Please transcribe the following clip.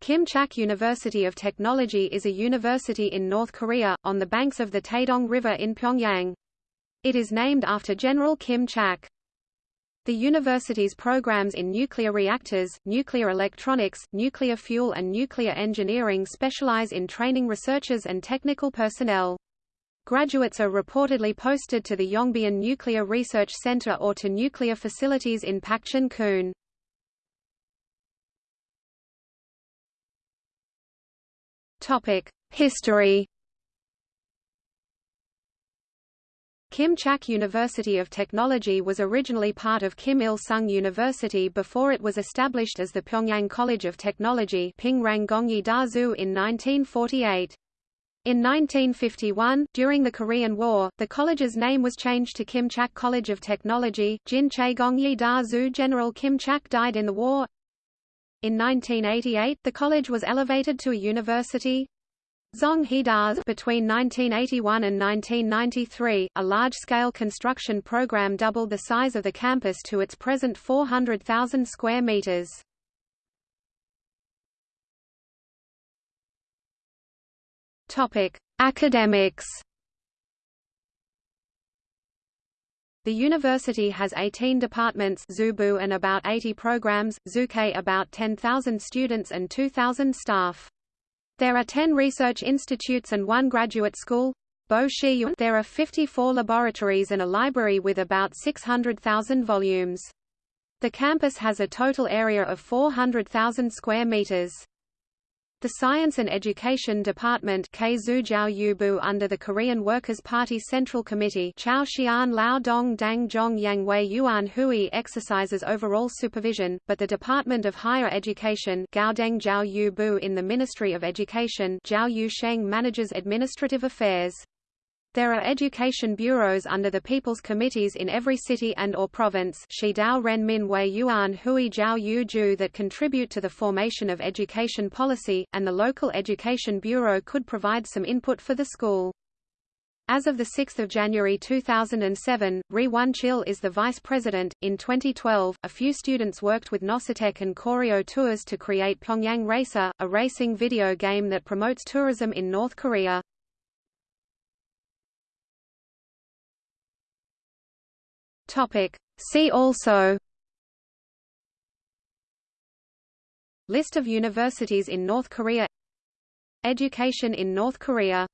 Kim Chaek University of Technology is a university in North Korea, on the banks of the Taedong River in Pyongyang. It is named after General Kim Chaek. The university's programs in nuclear reactors, nuclear electronics, nuclear fuel and nuclear engineering specialize in training researchers and technical personnel. Graduates are reportedly posted to the Yongbyon Nuclear Research Center or to nuclear facilities in Pakchon-kun. History Kim Chaek University of Technology was originally part of Kim Il-sung University before it was established as the Pyongyang College of Technology in 1948. In 1951, during the Korean War, the college's name was changed to Kim Chaek College of Technology. Jin Che Gongyi Da Zu General Kim Chaek died in the war. In 1988, the college was elevated to a university. Hidaz between 1981 and 1993, a large-scale construction program doubled the size of the campus to its present 400,000 square meters. Topic: Academics. The university has 18 departments Zubu and about 80 programs, Zuke about 10,000 students and 2,000 staff. There are 10 research institutes and one graduate school. Bo There are 54 laboratories and a library with about 600,000 volumes. The campus has a total area of 400,000 square meters. The Science and Education Department under the Korean Workers' Party Central Committee Chao Xian Lao Dong Dang Yang Wei Yuan Hui exercises overall supervision, but the Department of Higher Education in the Ministry of Education manages administrative affairs. There are education bureaus under the People's Committees in every city and or province Shidao Ren Min Wei Yuan Hui Jiao Yu Ju that contribute to the formation of education policy, and the local education bureau could provide some input for the school. As of 6 January 2007, Ri Won-chil is the vice president. In 2012, a few students worked with Nosotek and Koryo Tours to create Pyongyang Racer, a racing video game that promotes tourism in North Korea. Topic. See also List of universities in North Korea Education in North Korea